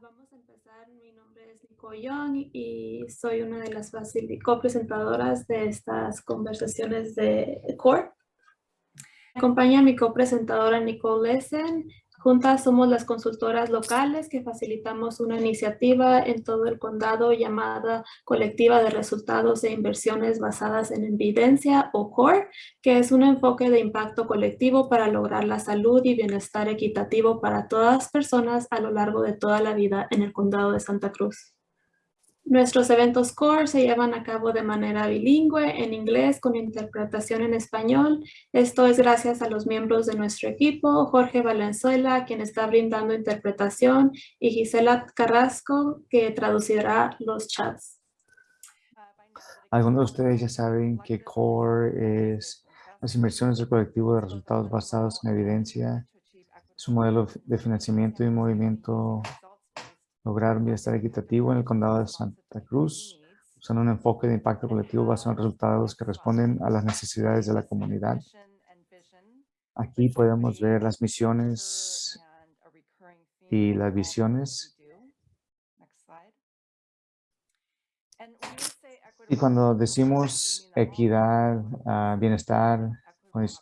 vamos a empezar. Mi nombre es Nicole Young y soy una de las copresentadoras de estas conversaciones de CORE. Acompaña a mi copresentadora Nicole Lesen Juntas somos las consultoras locales que facilitamos una iniciativa en todo el condado llamada Colectiva de Resultados e Inversiones Basadas en Evidencia o CORE, que es un enfoque de impacto colectivo para lograr la salud y bienestar equitativo para todas las personas a lo largo de toda la vida en el condado de Santa Cruz. Nuestros eventos core se llevan a cabo de manera bilingüe en inglés con interpretación en español. Esto es gracias a los miembros de nuestro equipo, Jorge Valenzuela, quien está brindando interpretación, y Gisela Carrasco, que traducirá los chats. Algunos de ustedes ya saben que CORE es las inversiones del colectivo de resultados basados en evidencia. Es un modelo de financiamiento y movimiento lograr un bienestar equitativo en el condado de Santa Cruz, usando un enfoque de impacto colectivo basado en resultados que responden a las necesidades de la comunidad. Aquí podemos ver las misiones y las visiones. Y cuando decimos equidad, ah, bienestar, pues,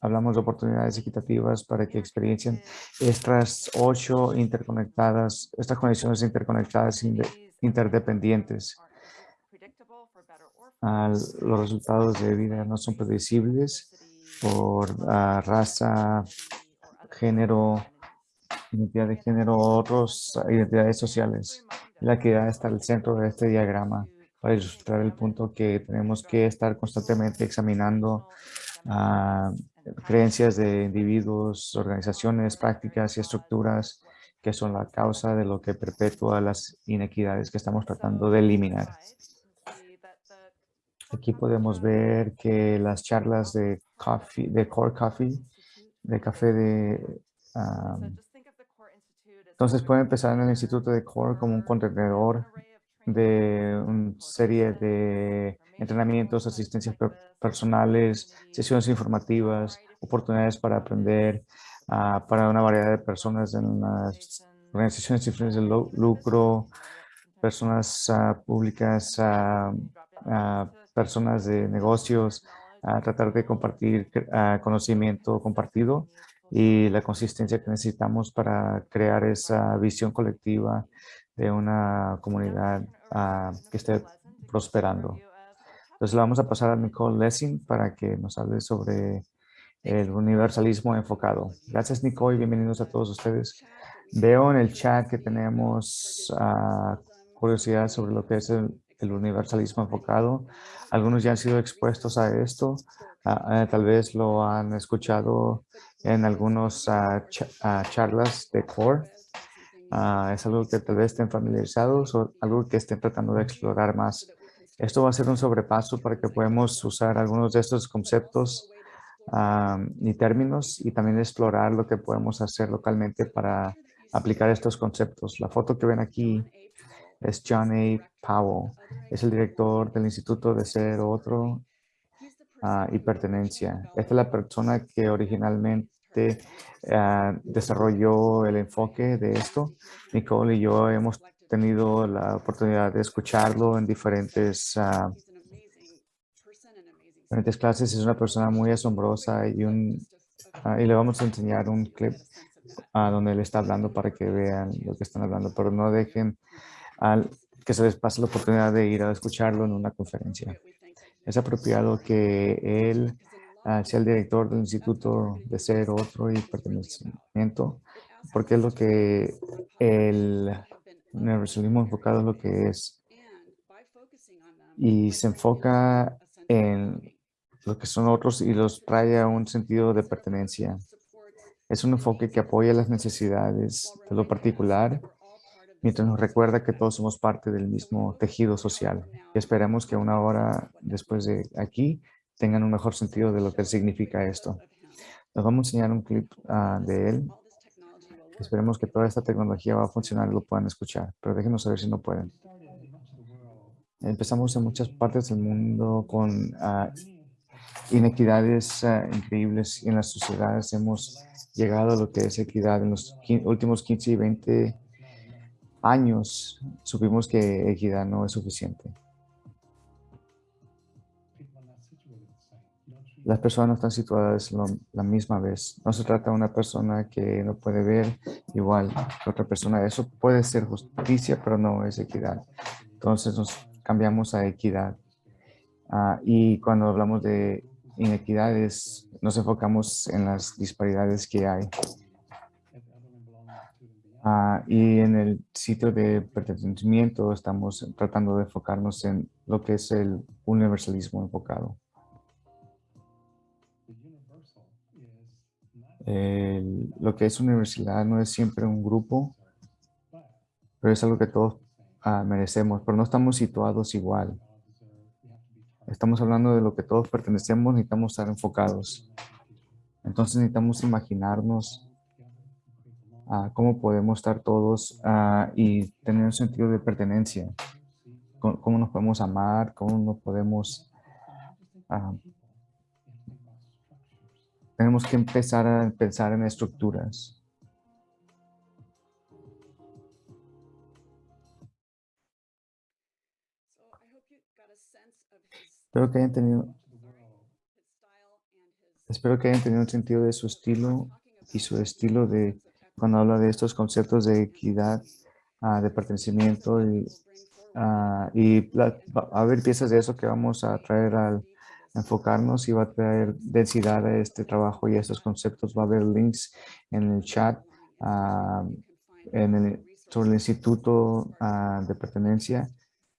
hablamos de oportunidades equitativas para que experiencien estas ocho interconectadas, estas conexiones interconectadas interdependientes. los resultados de vida no son predecibles por ah, raza, género, identidad de género o otras identidades sociales. La equidad está al centro de este diagrama para ilustrar el punto que tenemos que estar constantemente examinando creencias de individuos, organizaciones, prácticas y estructuras que son la causa de lo que perpetúa las inequidades que estamos tratando de eliminar. Aquí podemos ver que las charlas de, coffee, de Core Coffee, de café de... entonces pueden empezar en el Instituto de Core como un contenedor de una serie de entrenamientos, asistencias personales, sesiones informativas, oportunidades para aprender ah, para una variedad de personas en las organizaciones fines de lucro, personas ah, públicas, uh, personas de negocios, a tratar de compartir conocimiento compartido y la consistencia que necesitamos para crear esa visión colectiva de una comunidad que esté prosperando. Entonces le vamos a pasar a Nicole Lessing para que nos hable sobre el universalismo enfocado. Gracias Nicole y bienvenidos a todos ustedes. Veo en el chat que tenemos uh, curiosidad sobre lo que es el, universalismo enfocado. Algunos ya han sido expuestos a esto. Ah, eh, tal vez lo han escuchado en algunos charlas de CORE. es algo que tal vez estén familiarizados o algo que estén tratando de explorar más. Esto va a ser un sobrepaso para que podamos usar algunos de estos conceptos y términos y también explorar lo que podemos hacer localmente para aplicar estos conceptos. La foto que ven aquí es John A. Powell. Es el director del Instituto de Ser Otro ah, y Pertenencia. Esta es la persona que originalmente ah, desarrolló el enfoque de esto. Nicole y yo hemos tenido la oportunidad de escucharlo en diferentes, uh, diferentes clases. Es una persona muy asombrosa y, un, uh, y le vamos a enseñar un clip uh, donde él está hablando para que vean lo que están hablando, pero no dejen al, que se les pase la oportunidad de ir a escucharlo en una conferencia. Es apropiado que él sea el director del Instituto de Ser Otro y Pertenecimiento, porque es lo que el universalismo enfocado en lo que es y se enfoca en lo que son otros y los trae a un sentido de pertenencia. Es un enfoque que apoya las necesidades de lo particular mientras nos recuerda que todos somos parte del mismo tejido social. Y esperemos que una hora después de aquí tengan un mejor sentido de lo que significa esto. Nos vamos a enseñar un clip ah, de él Esperemos que toda esta tecnología va a funcionar y lo puedan escuchar, pero déjenos saber si no pueden. Empezamos en muchas partes del mundo con ah, inequidades uh, increíbles en las sociedades. Hemos llegado a lo que es equidad en los últimos 15 y 20 años supimos que equidad no es suficiente. Las personas no están situadas lo- la misma vez. No se trata de una persona que no puede ver igual que otra persona. Eso puede ser justicia, pero no es equidad. Entonces nos cambiamos a equidad. Ah, y cuando hablamos de inequidades, nos enfocamos en las disparidades que hay. Ah, y en el sitio de pertenecimiento estamos tratando de enfocarnos en lo que es el universalismo enfocado. El- lo que es universidad no es siempre un grupo, pero es algo que todos ah, merecemos, pero no estamos situados igual. Estamos hablando de lo que todos pertenecemos, necesitamos estar enfocados. Entonces necesitamos imaginarnos ah, cómo podemos estar todos ah, y tener un sentido de pertenencia. Cómo nos podemos amar, cómo nos podemos... tenemos que empezar a pensar en estructuras. Espero que hayan tenido, espero que hayan tenido un sentido de su estilo y su estilo de cuando habla de estos conceptos de equidad, ah, de pertenecimiento y, ah, y la- va a haber piezas de eso que vamos a traer al enfocarnos y va a traer densidad a este trabajo y a estos conceptos. Va a haber links en el chat ah, en el, sobre el Instituto ah, de Pertenencia.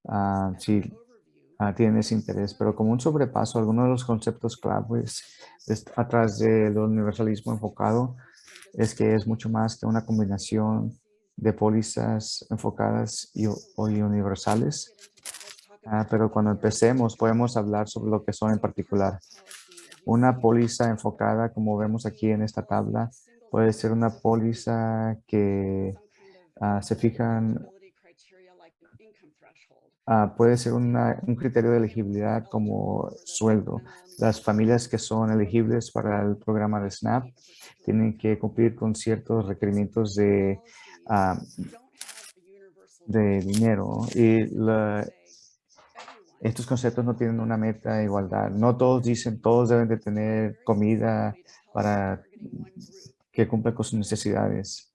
ah, si tienen ese interés, pero como un sobrepaso, algunos de los conceptos claves es- atrás del universalismo enfocado es que es mucho más que una combinación de pólizas enfocadas y, y universales. Ah, pero cuando empecemos podemos hablar sobre lo que son en particular. Una póliza enfocada, como vemos aquí en esta tabla, puede ser una póliza que ah, se fijan Ah, puede ser una- un criterio de elegibilidad como sueldo. Las familias que son elegibles para el programa de SNAP tienen que cumplir con ciertos requerimientos de, ah, de dinero y la- estos conceptos no tienen una meta de igualdad. No todos dicen, todos deben de tener comida para que cumplan con sus necesidades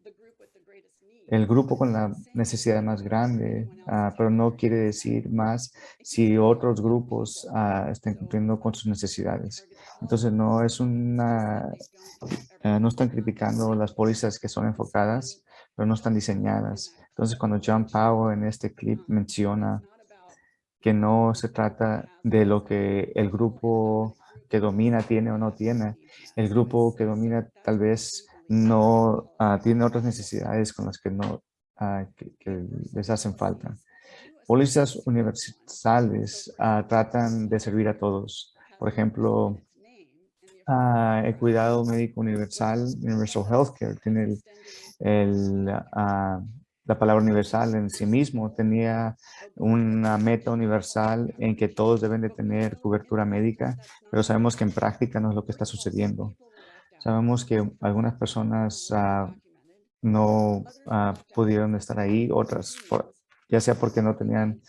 el grupo con la necesidad más grande, ah, pero no quiere decir más si otros grupos ah, están cumpliendo con sus necesidades. Entonces no es una, ah, no están criticando las pólizas que son enfocadas, pero no están diseñadas. Entonces cuando John Powell en este clip menciona que no se trata de lo que el grupo que domina tiene o no tiene, el grupo que domina tal vez no ah, tiene otras necesidades con las que no ah, les hacen falta. Pólizas universales ah, tratan de servir a todos. Por ejemplo, el cuidado médico universal, Universal Healthcare, tiene el, el, la palabra universal en sí mismo. Tenía una meta universal en que todos deben de tener cobertura médica, pero sabemos que en práctica no es lo que está sucediendo. Sabemos que algunas personas ah, no ah, pudieron estar ahí, otras ya sea porque no tenían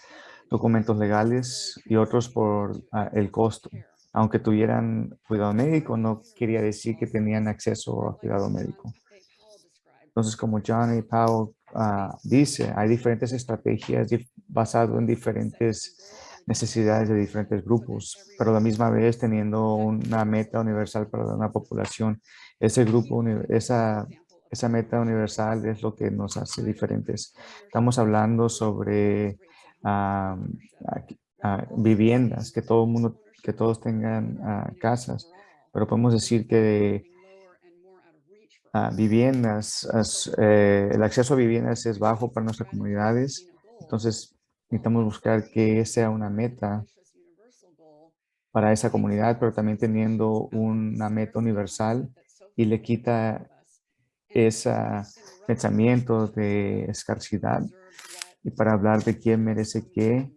documentos legales y otros por ah, el costo. Aunque tuvieran cuidado médico, no quería decir que tenían acceso a cuidado médico. Entonces, como Johnny Powell ah, dice, hay diferentes estrategias dif- basado en diferentes necesidades de diferentes grupos, pero a la misma vez teniendo una meta universal para una población. Ese grupo, esa, esa meta universal es lo que nos hace diferentes. Estamos hablando sobre aquí- ah, viviendas, que todo mundo, que todos tengan ah, casas, pero podemos decir que viviendas, as- eh, el acceso a viviendas es bajo para nuestras comunidades, entonces necesitamos buscar que sea una meta para esa comunidad, pero también teniendo una meta universal y le quita ese pensamiento de escasidad y para hablar de quién merece qué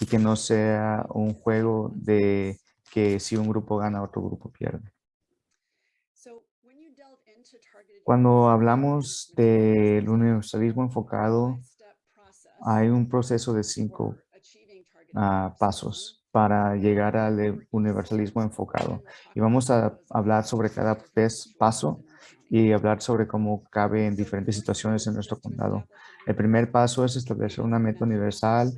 y que no sea un juego de que si un grupo gana, otro grupo pierde. Cuando hablamos del universalismo enfocado, hay un proceso de cinco ah, pasos para llegar al universalismo enfocado. Y vamos a hablar sobre cada paso y hablar sobre cómo cabe en diferentes situaciones en nuestro condado. El primer paso es establecer una meta universal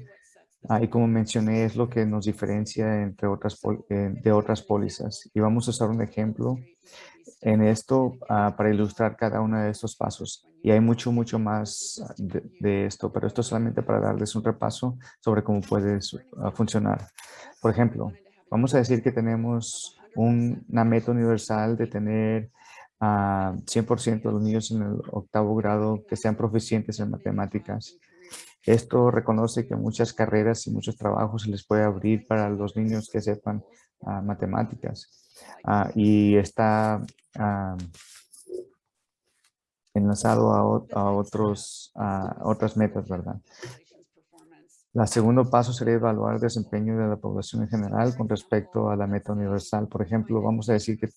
y como mencioné es lo que nos diferencia entre otras eh, de otras pólizas. Y vamos a usar un ejemplo en esto ah, para ilustrar cada uno de estos pasos. Y hay mucho, mucho más de, esto, pero esto solamente para darles un repaso sobre cómo puede ah, funcionar. Por ejemplo, vamos a decir que tenemos una meta universal de tener a 100% de los niños en el octavo grado que sean proficientes en matemáticas. Esto reconoce que muchas carreras y muchos trabajos se les puede abrir para los niños que sepan matemáticas. Ah, y está ah, enlazado a, otros, otras metas, ¿verdad? El segundo paso sería evaluar el desempeño de la población en general con respecto a la meta universal. Por ejemplo, vamos a decir que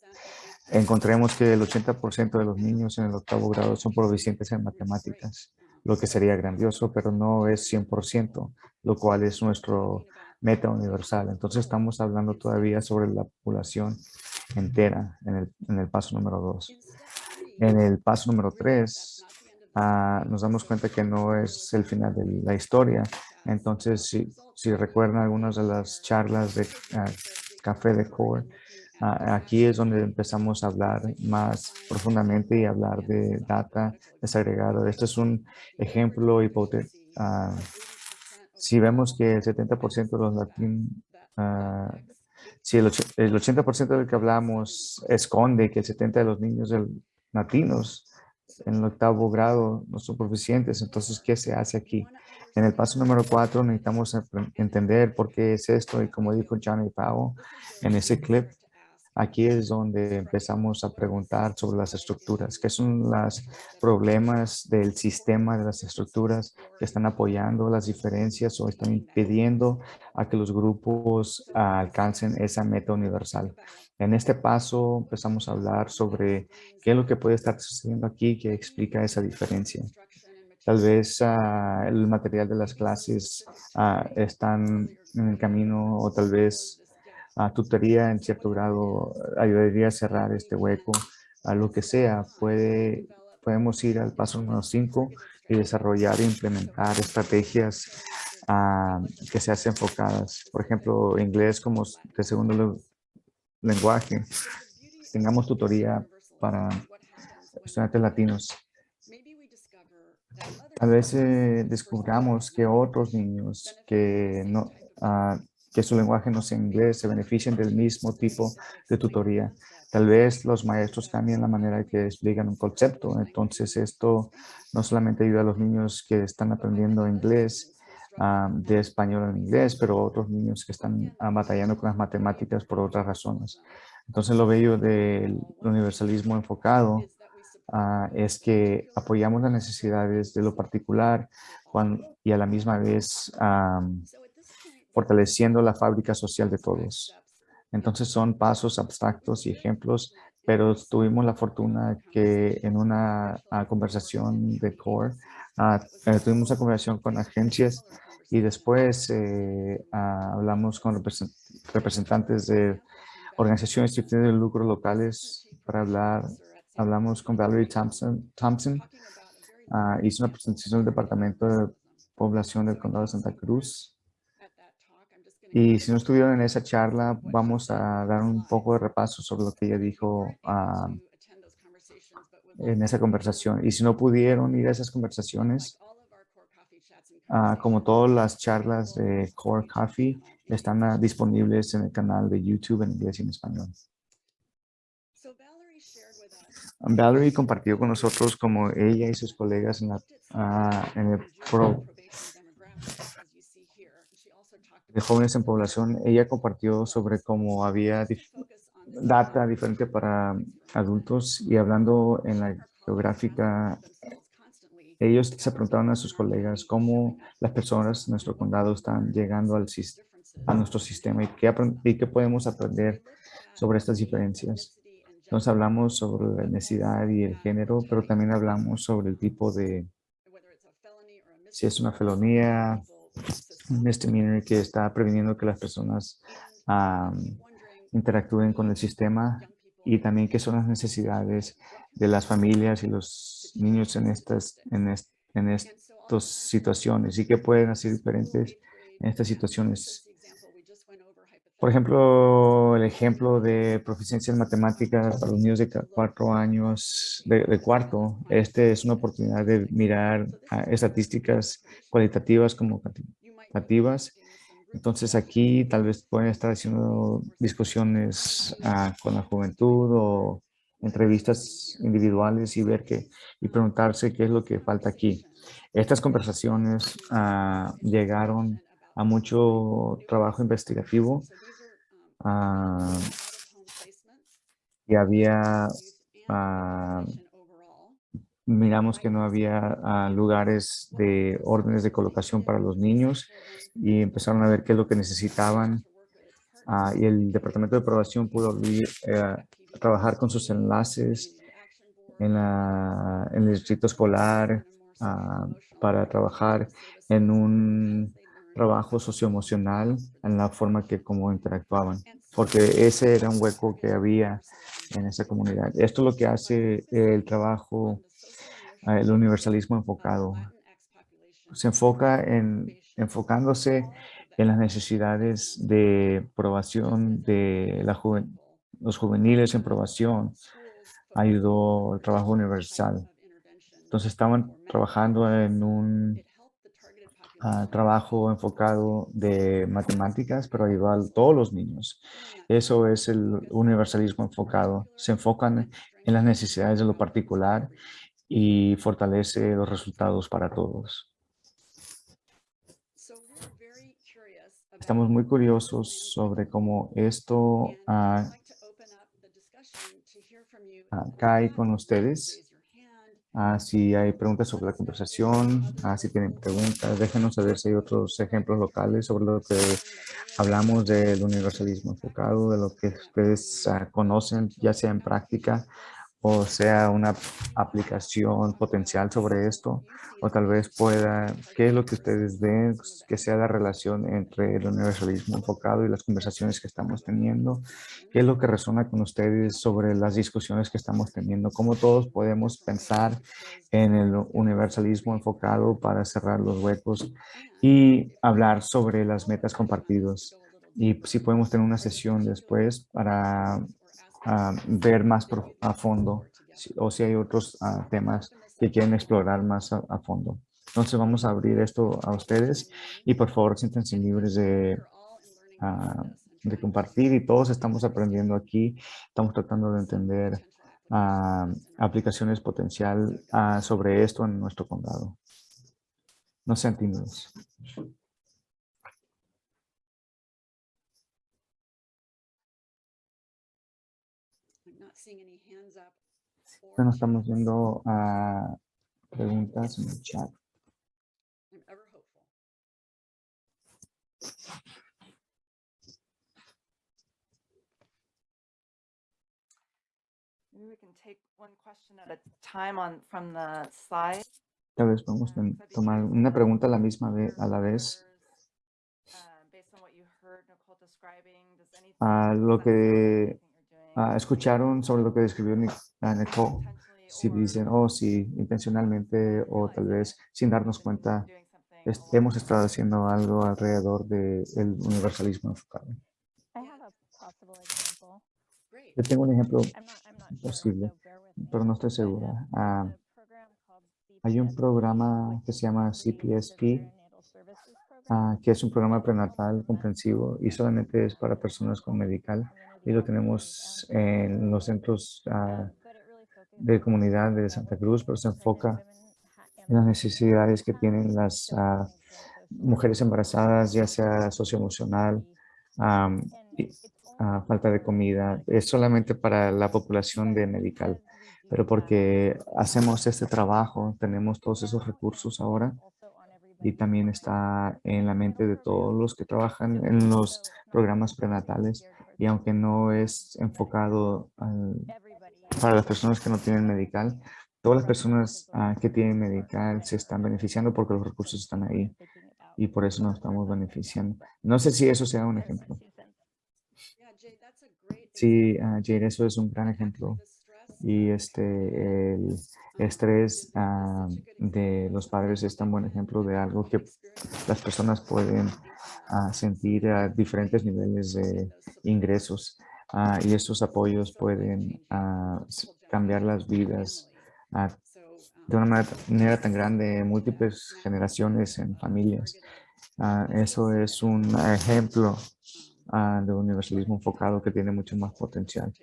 encontremos que el 80% de los niños en el octavo grado son proficientes en matemáticas, lo que sería grandioso, pero no es 100%, lo cual es nuestro meta universal. Entonces estamos hablando todavía sobre la población entera en el, en el paso número dos. En el paso número tres, ah, nos damos cuenta que no es el final de la historia. Entonces, si, si recuerdan algunas de las charlas de ah, Café de Core, ah, aquí es donde empezamos a hablar más profundamente y hablar de data desagregado. Este es un ejemplo hipotético si vemos que el 70% de los latinos, ah, si el, 80% del que hablamos esconde que el 70% de los niños latinos en el octavo grado no son proficientes, entonces, ¿qué se hace aquí? En el paso número cuatro necesitamos entender por qué es esto y como dijo Johnny Powell en ese clip, Aquí es donde empezamos a preguntar sobre las estructuras, qué son los problemas del sistema de las estructuras que están apoyando las diferencias o están impidiendo a que los grupos alcancen esa meta universal. En este paso empezamos a hablar sobre qué es lo que puede estar sucediendo aquí que explica esa diferencia. Tal vez ah, el material de las clases uh, están en el camino o tal vez a tutoría en cierto grado ayudaría a cerrar este hueco, a lo que sea. Puede, podemos ir al paso número 5 y desarrollar e implementar estrategias ah, que se hacen enfocadas. Por ejemplo, inglés como de segundo lenguaje. Tengamos tutoría para estudiantes latinos. A veces descubramos que otros niños que no, uh, que su lenguaje no sea inglés se beneficien del mismo tipo de tutoría. Tal vez los maestros cambien la manera en que explican un concepto. Entonces esto no solamente ayuda a los niños que están aprendiendo inglés, ah, de español en inglés, pero otros niños que están ah, batallando con las matemáticas por otras razones. Entonces lo bello del universalismo enfocado ah, es que apoyamos las necesidades de lo particular y a la misma vez fortaleciendo la fábrica social de todos. Entonces son pasos abstractos y ejemplos, pero tuvimos la fortuna que en una ah, conversación de CORE, eh, tuvimos una conversación con agencias y después eh, ah, hablamos con representantes de organizaciones de lucro locales para hablar. Hablamos con Valerie Thompson, Thompson hizo una presentación del Departamento de Población del Condado de Santa Cruz y si no estuvieron en esa charla, vamos a dar un poco de repaso sobre lo que ella dijo ah, en esa conversación. Y si no pudieron ir a esas conversaciones, ah, como todas las charlas de Core Coffee, están ah, disponibles en el canal de YouTube en inglés y en español. Valerie compartió con nosotros como ella y sus colegas en, la, en el pro, de jóvenes en población, ella compartió sobre cómo había data diferente para adultos y hablando en la geográfica, ellos se preguntaban a sus colegas cómo las personas en nuestro condado están llegando al, a nuestro sistema y qué, y qué podemos aprender sobre estas diferencias. Entonces hablamos sobre la necesidad y el género, pero también hablamos sobre el tipo de si es una felonía, misdemeanor que está previniendo que las personas interactúen con el sistema y también qué son las necesidades de las familias y los niños en estas, en, en estas situaciones y qué pueden hacer diferentes en estas situaciones. Por ejemplo, el ejemplo de proficiencia en matemáticas para los niños de cuatro años, de, cuarto, este es una oportunidad de mirar estadísticas cualitativas como cuantitativas. Entonces aquí tal vez pueden estar haciendo discusiones ah, con la juventud o entrevistas individuales y ver qué y preguntarse qué es lo que falta aquí. Estas conversaciones ah, llegaron a mucho trabajo investigativo ah, y había, ah, miramos que no había lugares de órdenes de colocación para los niños y empezaron a ver qué es lo que necesitaban y el departamento de aprobación pudo eh, trabajar con sus enlaces en, la, en el distrito escolar para trabajar en un trabajo socioemocional en la forma que como interactuaban, porque ese era un hueco que había en esa comunidad. Esto es lo que hace el trabajo, eh, el universalismo enfocado. Se enfoca en, enfocándose en las necesidades de probación de la los juveniles en probación, ayudó el trabajo universal. Entonces estaban trabajando en un trabajo enfocado de matemáticas, pero ayudar a todos los niños. Eso es el universalismo enfocado. Se enfocan en las necesidades de lo particular y fortalece los resultados para todos. Estamos muy curiosos sobre cómo esto uh, cae con ustedes. Ah, si hay preguntas sobre la conversación, ah, si tienen preguntas, déjenos saber si hay otros ejemplos locales sobre lo que hablamos del universalismo enfocado, de lo que ustedes ah, conocen, ya sea en práctica o sea una aplicación potencial sobre esto, o tal vez pueda, ¿qué es lo que ustedes ven que sea la relación entre el universalismo enfocado y las conversaciones que estamos teniendo? ¿Qué es lo que resuena con ustedes sobre las discusiones que estamos teniendo? ¿Cómo todos podemos pensar en el universalismo enfocado para cerrar los huecos y hablar sobre las metas compartidas? Y si podemos tener una sesión después para ver más a fondo o si hay otros ah, temas que quieren explorar más a, fondo. Entonces vamos a abrir esto a ustedes y por favor siéntense libres de, ah, de compartir y todos estamos aprendiendo aquí. Estamos tratando de entender ah, aplicaciones potencial sobre esto en nuestro condado. No sean tímidos. No estamos viendo a preguntas en el chat. Tal vez podemos uh, tomar una pregunta a la misma vez, a la vez. A uh, lo que Ah, escucharon sobre lo que describió Nicole, si dicen, oh, sí, intencionalmente o tal vez sin darnos cuenta, hemos estado haciendo algo alrededor del universalismo enfocado. Yo tengo un ejemplo posible, pero no estoy segura. Ah, hay un programa que se llama CPSP, ah, que es un programa prenatal comprensivo y solamente es para personas con medical y lo tenemos en los centros ah, de comunidad de Santa Cruz, pero se enfoca en las necesidades que tienen las ah, mujeres embarazadas, ya sea socioemocional, y, ah, falta de comida. Es solamente para la población de medical, pero porque hacemos este trabajo, tenemos todos esos recursos ahora y también está en la mente de todos los que trabajan en los programas prenatales y aunque no es enfocado para las personas que no tienen medical, todas las personas ah, que tienen medical se están beneficiando porque los recursos están ahí y por eso nos estamos beneficiando. No sé si eso sea un ejemplo. Sí, uh, Jade, eso es un gran ejemplo. Y este, el estrés ah, de los padres es tan buen ejemplo de algo que las personas pueden sentir a diferentes niveles de ingresos. y estos apoyos pueden cambiar las vidas de una manera, tan grande en múltiples generaciones en familias. eso es un ejemplo de universalismo enfocado que tiene mucho más potencial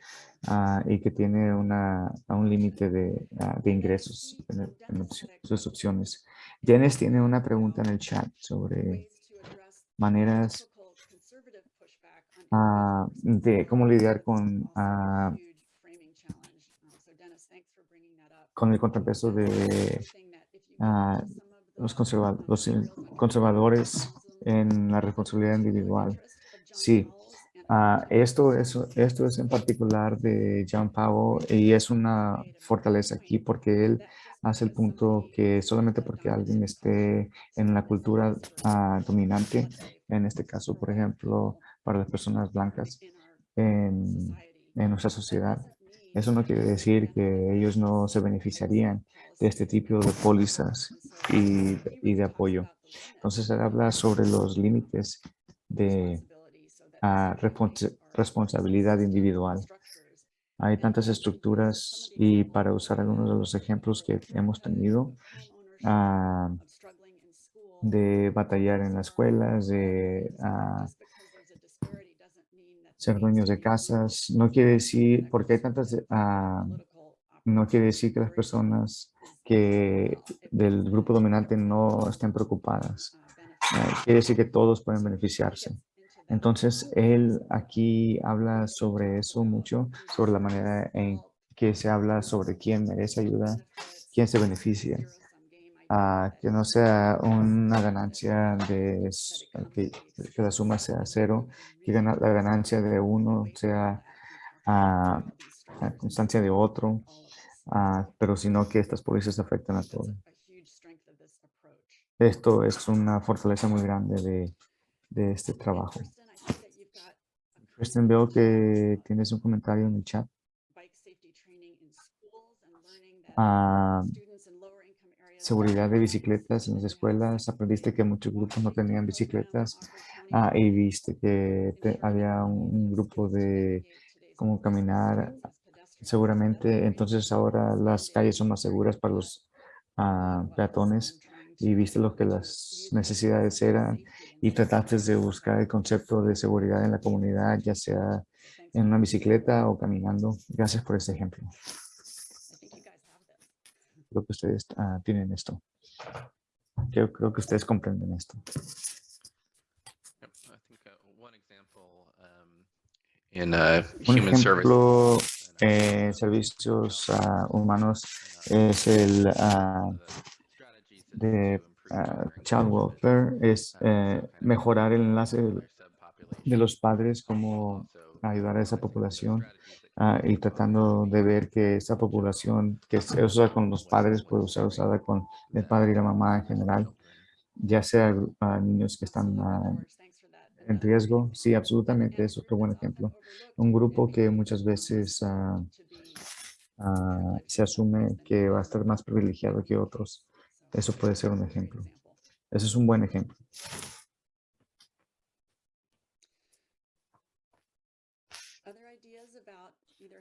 y que tiene un límite de, ingresos en, sus opciones. Janice tiene una pregunta en el chat sobre maneras de cómo lidiar con con el contrapeso de los, los conservadores en la responsabilidad individual. Sí, esto, es, esto es en particular de John Powell y es una fortaleza aquí porque él hace el punto que solamente porque alguien esté en la cultura dominante, en este caso, por ejemplo, para las personas blancas en, en nuestra sociedad, eso no quiere decir que ellos no se beneficiarían de este tipo de pólizas y, y de apoyo. Entonces, él habla sobre los límites de uh, responsabilidad individual. Hay tantas estructuras y para usar algunos de los ejemplos que hemos tenido uh, de batallar en las escuelas, de uh, ser dueños de casas. No quiere decir, porque hay tantas, uh, no quiere decir que las personas que del grupo dominante no estén preocupadas. Uh, quiere decir que todos pueden beneficiarse. Entonces, él aquí habla sobre eso mucho, sobre la manera en que se habla sobre quién merece ayuda, quién se beneficia que no sea una ganancia de que, la suma sea cero, que la ganancia de uno sea a la constancia de otro, pero sino que estas pólizas afectan a todos. Esto es una fortaleza muy grande de, de este trabajo. Kristen, veo que tienes un comentario en el chat. Ah, seguridad de bicicletas en las escuelas, aprendiste que muchos grupos no tenían bicicletas ah, y viste que había un, grupo de cómo caminar seguramente. Entonces ahora las calles son más seguras para los ah, peatones y viste lo que las necesidades eran y trataste de buscar el concepto de seguridad en la comunidad, ya sea en una bicicleta o caminando. Gracias por ese ejemplo creo que ustedes ah, tienen esto. Yo creo que ustedes comprenden esto. Un ejemplo en servicios uh, humanos es el uh, de child welfare, es eh, mejorar el enlace de los padres, como ayudar a esa población Ah, y tratando de ver que esa población que se usa con los padres puede ser usada con el padre y la mamá en general, ya sea niños que están ah, en riesgo. Sí, absolutamente, es otro buen ejemplo. Un grupo que muchas veces ah, se asume que va a estar más privilegiado que otros. Eso puede ser un ejemplo. Eso es un buen ejemplo.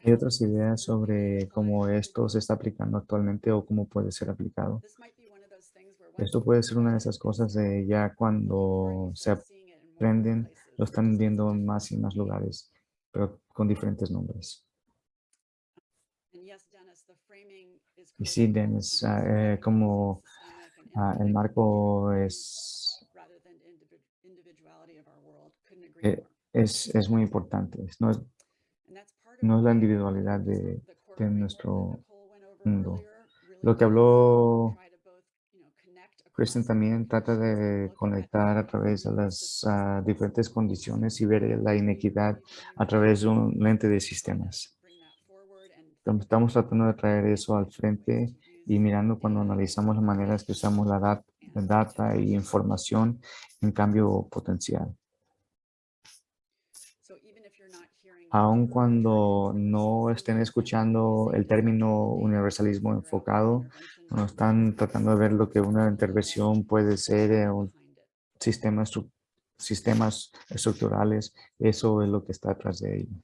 ¿Hay otras ideas sobre cómo esto se está aplicando actualmente o cómo puede ser aplicado? Esto puede ser una de esas cosas de ya cuando se aprenden, lo están viendo en más y más lugares, pero con diferentes nombres. Y sí, Dennis, ah, eh, como ah, el marco es, eh, es, es muy importante. No es, no es la individualidad de, nuestro mundo. Lo que habló Kristen también trata de conectar a través de las ah, diferentes condiciones y ver la inequidad a través de un lente de sistemas. Estamos tratando de traer eso al frente y mirando cuando analizamos las maneras que usamos la dat- data y información en cambio potencial. Aun cuando no estén escuchando el término universalismo enfocado, no están tratando de ver lo que una intervención puede ser un sistema sistemas estructurales, eso es lo que está detrás de ello.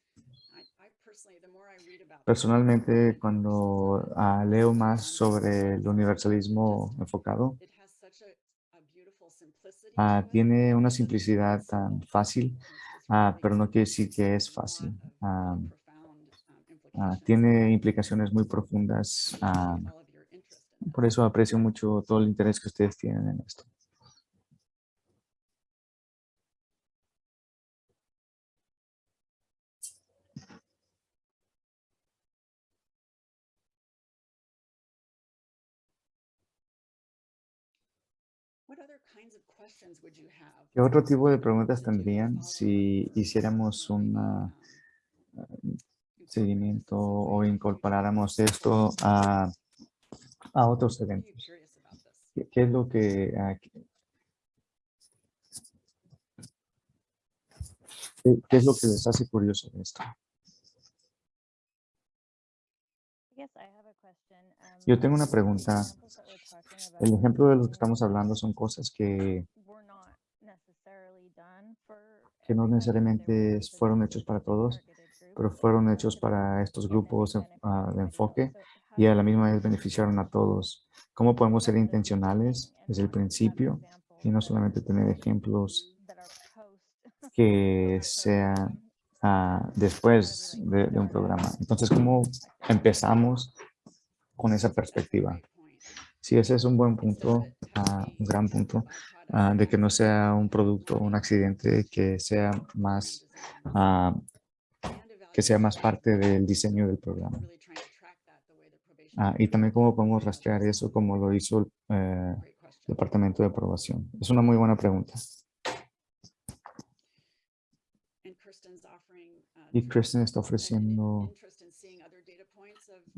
Personalmente, cuando ah, leo más sobre el universalismo enfocado, ah, tiene una simplicidad tan fácil, ah, pero no quiere decir que es fácil. Ah, ah, tiene implicaciones muy profundas. por eso aprecio mucho todo el interés que ustedes tienen en esto. ¿Qué otro tipo de preguntas tendrían si hiciéramos un seguimiento o incorporáramos esto a, a otros eventos? ¿Qué, qué es lo que... ah, qué- qué- qué es lo que les hace curioso de esto? Yo tengo una pregunta. El ejemplo de lo que estamos hablando son cosas que, que no necesariamente fueron hechos para todos, pero fueron hechos para estos grupos ah, de enfoque y a la misma vez beneficiaron a todos. ¿Cómo podemos ser intencionales desde el principio y no solamente tener ejemplos que sean ah, después de, de un programa? Entonces, ¿cómo empezamos con esa perspectiva? Sí, ese es un buen punto, ah, un gran punto, ah, de que no sea un producto, un accidente, que sea más, ah, que sea más parte del diseño del programa. Y también cómo podemos rastrear eso como lo hizo el eh, Departamento de Aprobación. Es una muy buena pregunta. Y Kristen está ofreciendo,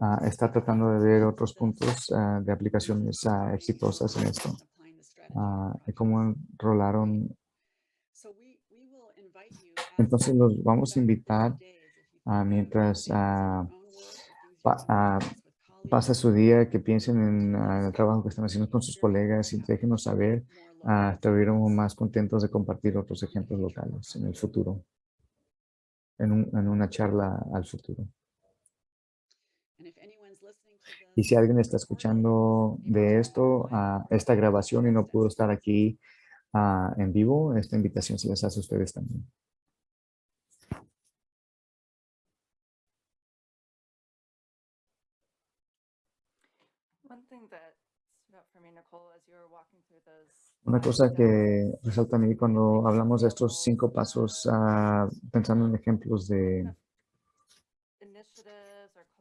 ah, está tratando de ver otros puntos ah, de aplicaciones ah, exitosas en esto. Ah, y cómo enrolaron. Entonces los vamos a invitar ah, mientras ah, pa- pasa su día, que piensen en el trabajo que están haciendo con sus colegas y déjenos saber. Estuviéramos más contentos de compartir otros ejemplos locales en el futuro, en, un- en una charla al futuro. Y si alguien está escuchando de esto, ah, esta grabación y no pudo estar aquí ah, en vivo, esta invitación se les hace a ustedes también. Una cosa que resalta a mí cuando hablamos de estos cinco pasos, ah, pensando en ejemplos de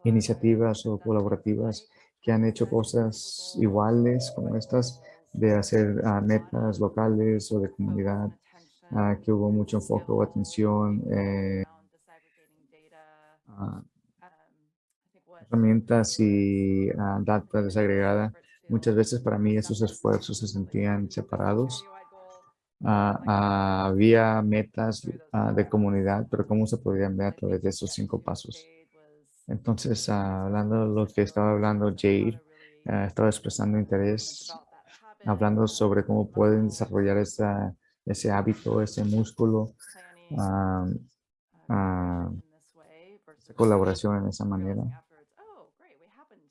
iniciativas o colaborativas que han hecho cosas iguales como estas, de hacer ah, metas locales o de comunidad, ah, que hubo mucho enfoque o atención, eh, ah, herramientas y data desagregada. Muchas veces para mí esos esfuerzos se sentían separados. Había metas de comunidad, pero cómo se podían ver a través de esos cinco pasos. Entonces, ah, hablando de lo que estaba hablando Jade, ah, estaba expresando interés, hablando sobre cómo pueden desarrollar esa, ese hábito, ese músculo, ah, ah, esa colaboración en esa manera.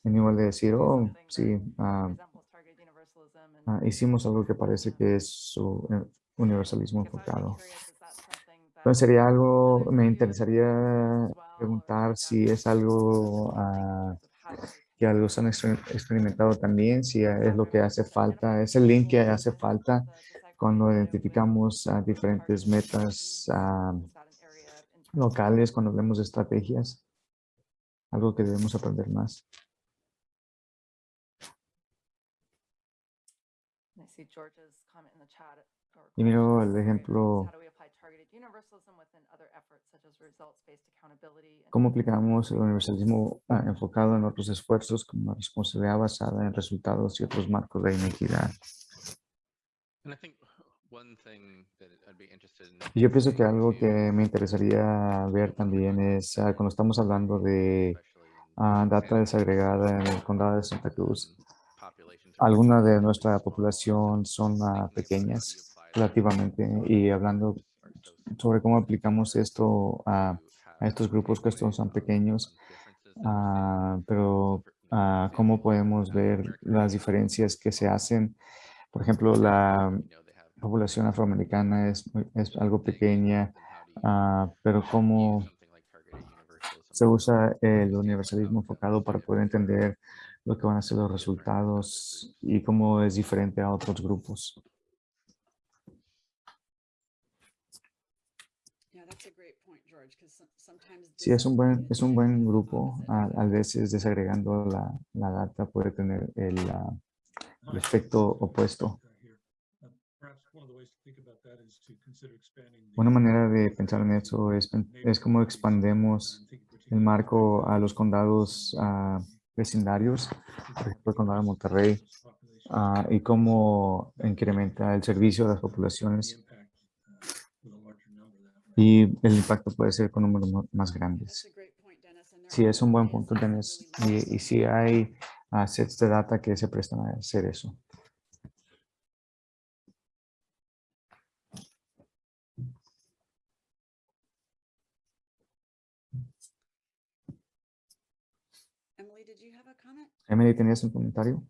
En igual de decir, oh, sí, hicimos algo que parece que es su eh, universalismo enfocado. Entonces sería algo, me interesaría preguntar si es algo ah, que algo han exper- experimentado también, si es lo que hace falta, es el link que hace falta cuando identificamos ah, diferentes metas ah, locales, cuando hablemos de estrategias, algo que debemos aprender más. Y miro el ejemplo ¿Cómo aplicamos el universalismo ah, enfocado en otros esfuerzos como la responsabilidad basada en resultados y otros marcos de inequidad? Y Yo pienso que algo que me interesaría ver también es ah, cuando estamos hablando de ah, data desagregada en el condado de Santa Cruz. Algunas de nuestra población son ah, pequeñas relativamente y hablando sobre cómo aplicamos esto a, estos grupos que son pequeños, pero cómo podemos ver las diferencias que se hacen. Por ejemplo, la población afroamericana es, es algo pequeña, ah, pero cómo se usa el universalismo enfocado para poder entender lo que van a ser los resultados y cómo es diferente a otros grupos. Sí, es un buen, es un buen grupo. A, a veces desagregando la, la data puede tener el, el efecto opuesto. Una manera de pensar en eso es, es cómo expandemos el marco a los condados ah, vecindarios, por ejemplo, el condado de Monterrey, ah, y cómo incrementa el servicio a las poblaciones y el impacto puede ser con números más grandes. Sí, es un buen punto, Dennis. Y, y sí hay ah, sets de data que se prestan a hacer eso. Emily, did you have a comment? Emily, ¿tenías un comentario?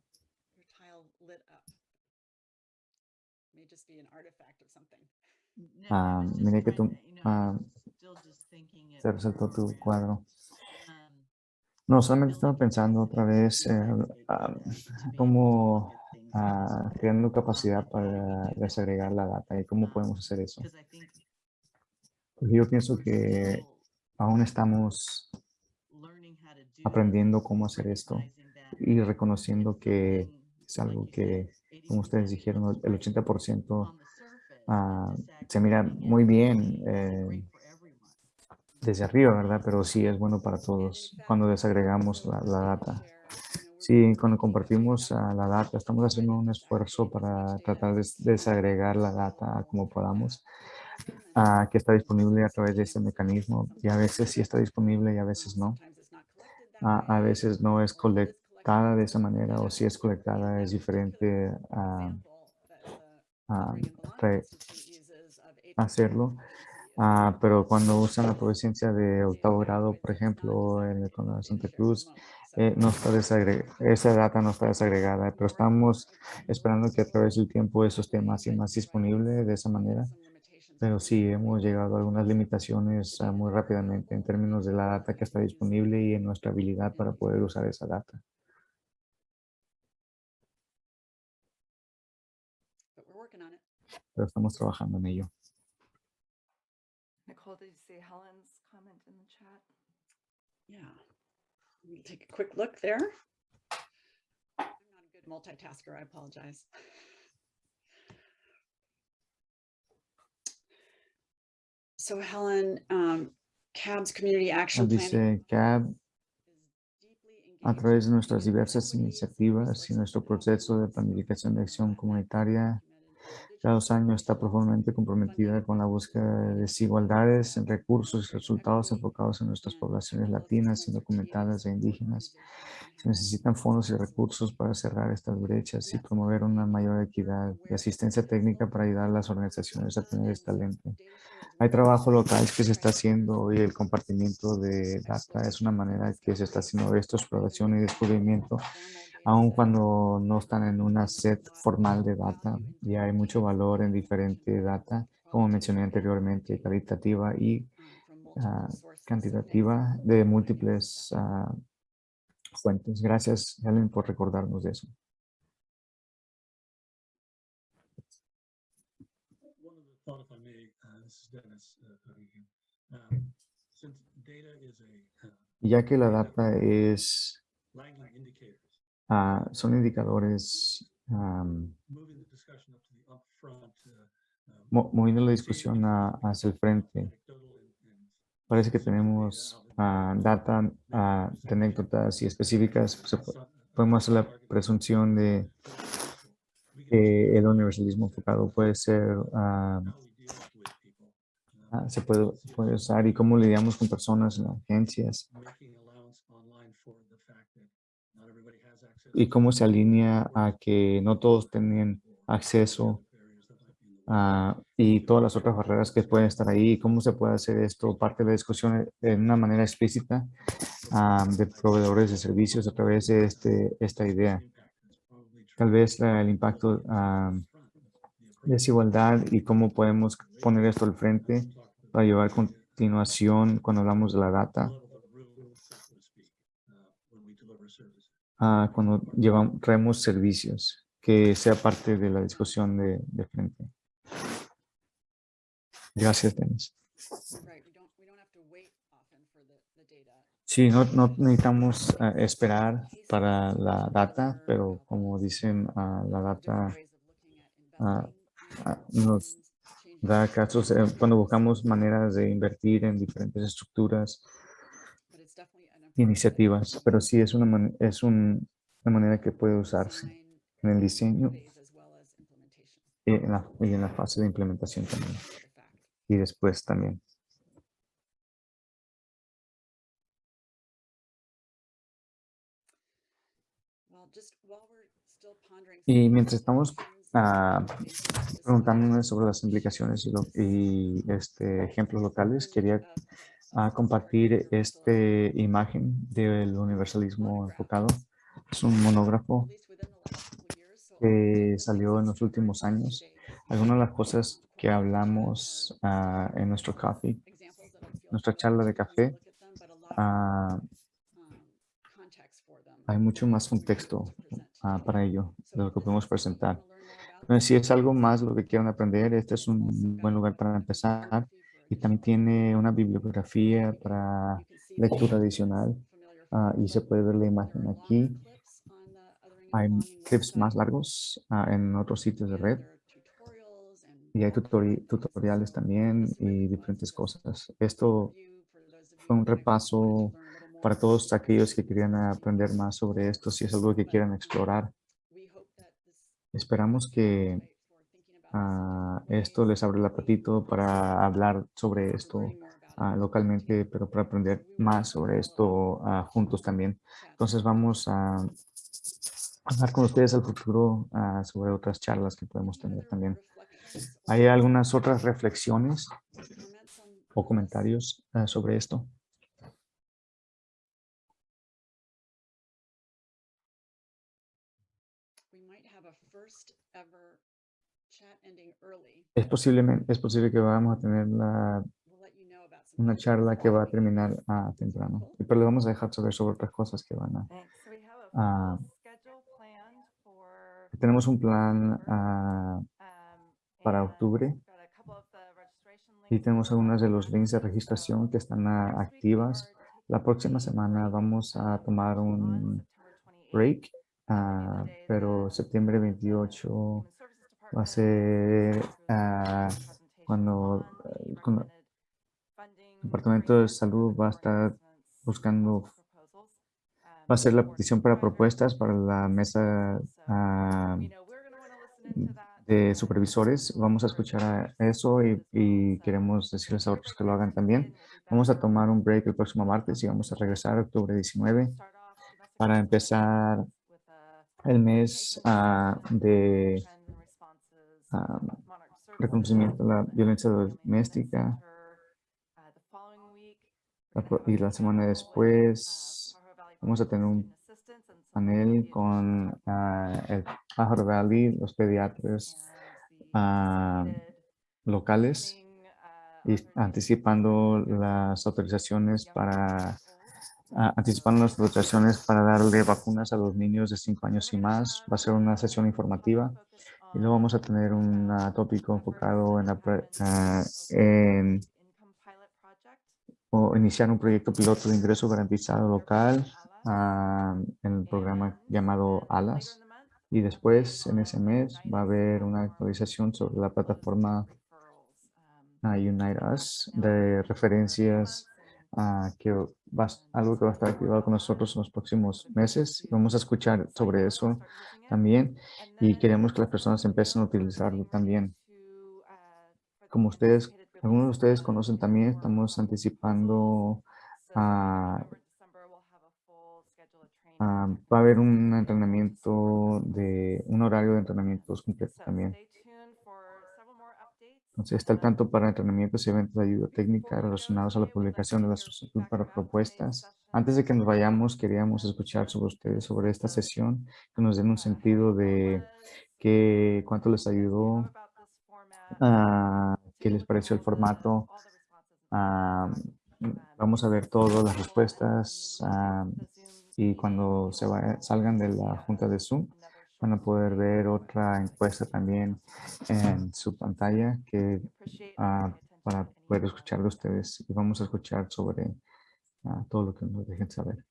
Your tile lit up. May just be an artifact of something. No, Ah, miré que tú, ah, Se resaltó tu cuadro. um, No, solamente estaba pensando otra vez eh, ah, cómo ah, creando capacidad para desagregar la data y cómo podemos hacer eso. Porque yo pienso que aún estamos aprendiendo cómo hacer esto y reconociendo que es algo que, como ustedes 80% dijeron, el great 80% ah, se mira muy bien eh, desde arriba, ¿verdad? Pero sí es bueno para todos cuando desagregamos la, la data. Sí, cuando compartimos ah, la data, estamos haciendo un esfuerzo para tratar de des- desagregar la data como podamos, ah, que está disponible a través de este mecanismo. Y a veces sí está disponible y a veces no. A veces no es colectada de esa manera o si es colectada es diferente a re- hacerlo. Ah, pero cuando usan la providencia de octavo grado, por ejemplo, en el condado de Santa Cruz, eh, no está esa data no está desagregada, pero estamos esperando que a través del tiempo eso esté más y más disponible de esa manera. Pero sí, hemos llegado a algunas limitaciones ah, muy rápidamente en términos de la data que está disponible y en nuestra habilidad para poder usar esa data. Pero estamos trabajando en ello. Nicole, did you see Helen's comment in the chat? Yeah. Let me Take a quick look there. I'm not a good multitasker, I apologize. So Helen, um, CAB's Community Action Plan. Dice CAB, a través de nuestras diversas iniciativas y nuestro proceso de planificación de acción comunitaria, cada dos años está profundamente comprometida con la búsqueda de desigualdades en recursos y resultados enfocados en nuestras poblaciones latinas, indocumentadas e indígenas. Se necesitan fondos y recursos para cerrar estas brechas y promover una mayor equidad y asistencia técnica para ayudar a las organizaciones a tener este talento. Hay trabajo local que se está haciendo y el compartimiento de data es una manera que se está haciendo esto, exploración y descubrimiento, aun cuando no están en una set formal de data. Y hay mucho valor en diferente data, como mencioné anteriormente, calitativa y ah, cantitativa de múltiples ah, fuentes. Gracias, Helen, por recordarnos de eso. Uh, uh. Um, uh, Y Ya que la data es, ah, son indicadores uh, um, mo- moviendo la discusión a- hacia el frente. Parece que tenemos ah, data ah, de anécdotas y específicas. Podemos hacer la presunción de que el universalismo enfocado puede ser, how we deal with people, uh, se puede, puede usar y cómo lidiamos con personas en agencias y cómo se alinea a que no todos tienen acceso y todas las otras barreras que pueden estar ahí, cómo se puede hacer esto parte de la discusión en una manera explícita de proveedores de servicios a través de este, esta idea. Tal vez el impacto desigualdad y cómo podemos poner esto al frente para llevar continuación cuando hablamos de la data, ah, cuando llevamos, traemos servicios, que sea parte de la discusión de, de frente. Gracias, Denis. Sí, no, no necesitamos ah, esperar para la data, pero como dicen, ah, la data ah, ah, nos da casos eh, cuando buscamos maneras de invertir en diferentes estructuras iniciativas, pero sí es una, man- es un- una manera que puede usarse en el diseño y en la, y en la fase de implementación también, y después también. Y mientras estamos preguntándonos sobre las implicaciones y, lo- y, este, ejemplos locales, quería ah, compartir esta imagen del universalismo enfocado. Es un monógrafo que salió en los últimos años. Algunas de las cosas que hablamos ah, en nuestro coffee, nuestra charla de café, ah, hay mucho más contexto ah, para ello de lo que podemos presentar. Pero si es algo más lo que quieran aprender, este es un buen lugar para empezar. Y también tiene una bibliografía para lectura adicional ah, y se puede ver la imagen aquí. Hay clips más largos ah, en otros sitios de red y hay tutori- tutoriales también y diferentes cosas. Esto fue un repaso para todos aquellos que querían aprender más sobre esto, si es algo que quieran explorar. Esperamos que ah, esto les abre el apetito para hablar sobre esto ah, localmente, pero para aprender más sobre esto ah, juntos también. Entonces vamos a hablar con ustedes al futuro sobre otras charlas que podemos tener también. ¿Hay algunas otras reflexiones o comentarios sobre esto? Es, posiblemente, es posible que vamos a tener la- una charla que va a terminar ah, temprano, pero le vamos a dejar saber sobre otras cosas que van a... Ah, Tenemos un plan October, ah, um, para octubre. y links tenemos for algunos de that los links de registración que están ah, next week we activas. La próxima a semana break, vamos a um, tomar un September 28th. break, pero septiembre the 28 Human Services va a ser presentation cuando el Departamento de Salud va a estar buscando, va a ser la petición para propuestas para la mesa that, de uh, supervisores. Vamos a escuchar eso y, queremos decirles a otros que lo hagan también. Vamos a tomar un break el próximo martes y vamos a regresar octubre 19 para empezar el mes ah, de reconocimiento de la violencia doméstica. Y la semana después vamos a tener un panel con ah, el Pájaro Valley, los pediatras ah, locales y anticipando las autorizaciones para ah, anticipando las autorizaciones para darle vacunas a los niños de 5 años y más. Va a ser una sesión informativa y luego vamos a tener un tópico enfocado en, la o iniciar un proyecto piloto de ingreso garantizado local ah, en el programa llamado ALAS. Y después, en ese mes, va a haber una actualización sobre la plataforma ah, Unite Us de referencias ah, que va, a- algo que va a estar activado con nosotros en los próximos meses. Vamos a escuchar sobre eso también y queremos que las personas empiecen a utilizarlo también. Como ustedes, algunos de ustedes conocen también, estamos anticipando ah, va a haber un entrenamiento de un horario de entrenamientos completo también. Entonces, está al tanto para entrenamientos y eventos de ayuda técnica relacionados a la publicación de la solicitud para propuestas. Antes de que nos vayamos, queríamos escuchar sobre ustedes, sobre esta sesión, que nos den un sentido de que, cuánto les ayudó, ah, qué les pareció el formato. ah, vamos a ver todas las respuestas ah, y cuando se vaya- salgan de la junta de Zoom, van a poder ver otra encuesta también en su pantalla que ah, para poder escuchar de ustedes y vamos a escuchar sobre ah, todo lo que nos dejen saber.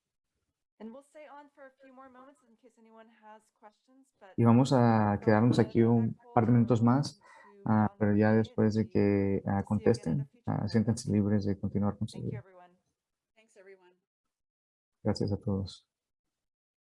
Y vamos a quedarnos aquí un par de minutos más, ah, pero ya después de que contesten, siéntanse libres de continuar con su everyone. Gracias a todos.